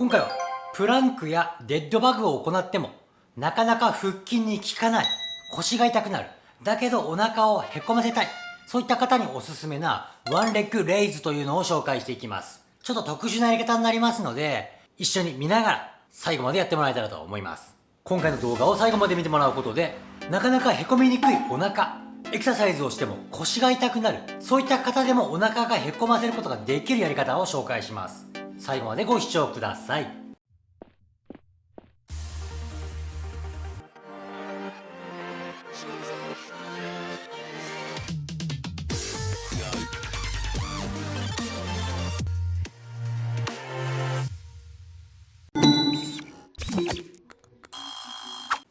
今回はプランクやデッドバグを行ってもなかなか腹筋に効かない腰が痛くなるだけどお腹をへこませたいそういった方におすすめなワンレッグレイズというのを紹介していきます。ちょっと特殊なやり方になりますので一緒に見ながら最後までやってもらえたらと思います。今回の動画を最後まで見てもらうことでなかなかへこみにくいお腹エクササイズをしても腰が痛くなるそういった方でもお腹がへこませることができるやり方を紹介します。最後までご視聴ください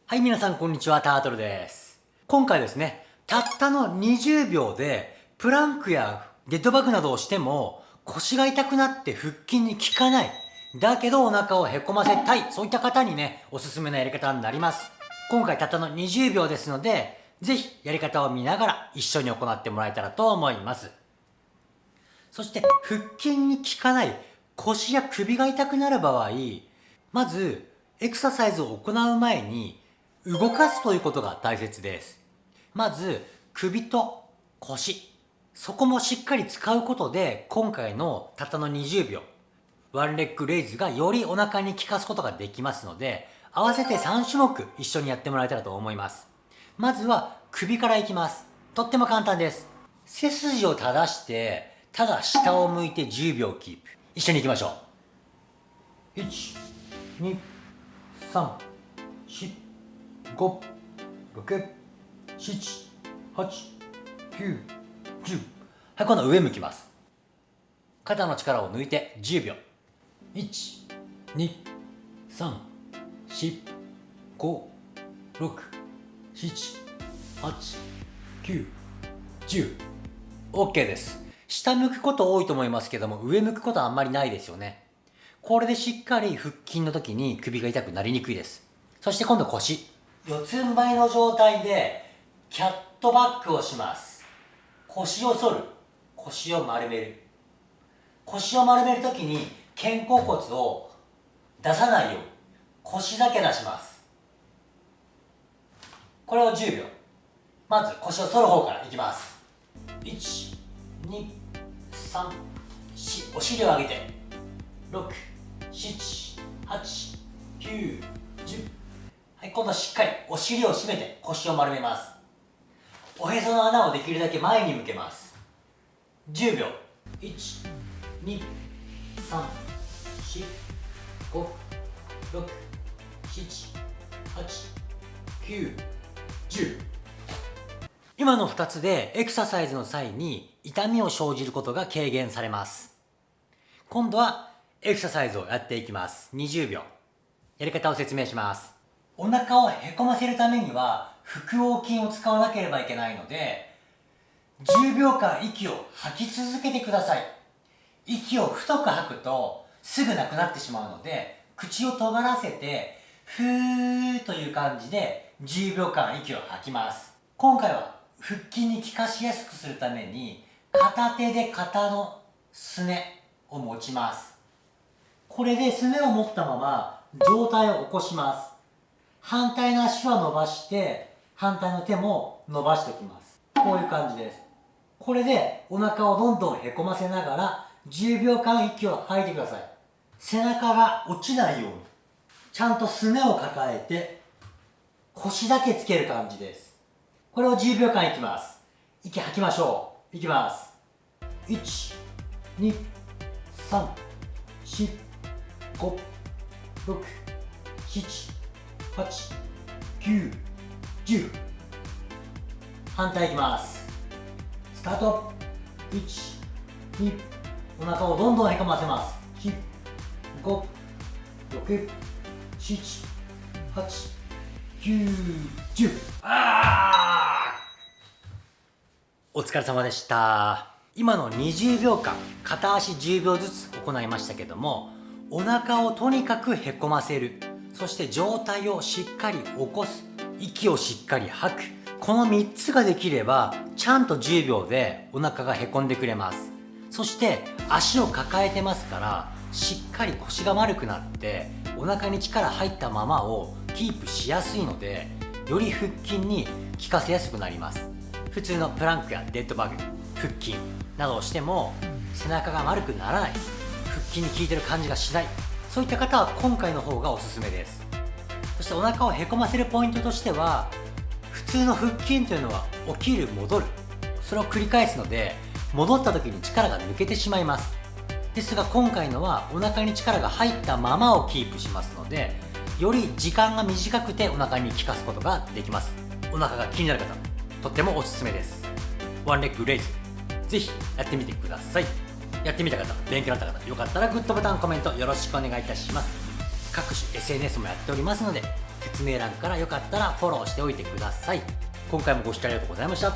はい、皆さんこんにちは、タートルです。今回ですね、たったの20秒で、プランクやデッドバッグなどをしても、腰が痛くなって腹筋に効かない。だけどお腹をへこませたい。そういった方にね、おすすめなやり方になります。今回たったの20秒ですので、ぜひやり方を見ながら一緒に行ってもらえたらと思います。そして腹筋に効かない腰や首が痛くなる場合、まずエクササイズを行う前に動かすということが大切です。まず首と腰、そこもしっかり使うことで今回のたったの20秒ワンレッグレイズがよりお腹に効かすことができますので合わせて3種目一緒にやってもらえたらと思います。まずは首からいきます。とっても簡単です。背筋を正してただ下を向いて10秒キープ。一緒に行きましょう。1 2 3 4 5 6 7 8 9 10はい今度は上向きます。肩の力を抜いて10秒。1 2 3 4 5 6 7 8 9 10 OK です。下向くこと多いと思いますけども上向くことはあんまりないですよね。これでしっかり腹筋の時に首が痛くなりにくいです。そして今度腰。四つん這いの状態でキャットバックをします。腰を反る。腰を丸める。腰を丸めるときに肩甲骨を出さないように。腰だけ出します。これを10秒。まず腰を反る方からいきます。1 2 3 4お尻を上げて。6 7 8 9 10はい今度しっかりお尻を締めて腰を丸めます。おへその穴をできるだけ前に向けます。10秒。1 2 3 4 5 6 7 8 9 10今の2つでエクササイズの際に痛みを生じることが軽減されます。今度はエクササイズをやっていきます。20秒。やり方を説明します。お腹をへこませるためには腹横筋を使わなければいけないので10秒間息を吐き続けてください。息を太く吐くとすぐなくなってしまうので口を尖らせてふーという感じで10秒間息を吐きます。今回は腹筋に効かしやすくするために片手で肩のすねを持ちます。これですねを持ったまま上体を起こします。反対の足は伸ばして反対の手も伸ばしておきます。こういう感じです。これでお腹をどんどんへこませながら10秒間息を吐いてください。背中が落ちないようにちゃんとすねを抱えて腰だけつける感じです。これを10秒間いきます。息吐きましょう。いきます。123456789 9 10反対いきます。スタート。12お腹をどんどんへこませます。4 5 6 7 8 9 10あお疲れ様でした。今の20秒間片足10秒ずつ行いましたけどもお腹をとにかくへこませる。そして上体をしっかり起こす。息をしっかり吐く。この3つができればちゃんと10秒でお腹がへこんでくれます。そして足を抱えてますからしっかり腰が丸くなってお腹に力入ったままをキープしやすいのでより腹筋に効かせやすくなります。普通のプランクやデッドバグ腹筋などをしても背中が丸くならない。腹筋に効いてる感じがしない。そういった方は今回の方がおすすめです。してお腹をへこませるポイントとしては普通の腹筋というのは起きる戻る。それを繰り返すので戻った時に力が抜けてしまいます。ですが今回のはお腹に力が入ったままをキープしますのでより時間が短くてお腹に効かすことができます。お腹が気になる方とってもおすすめです。ワンレッグレイズ。ぜひやってみてください。やってみた方勉強になった方よかったらグッドボタンコメントよろしくお願いいたします。各種 SNS もやっておりますので説明欄からよかったらフォローしておいてください。今回もご視聴ありがとうございました。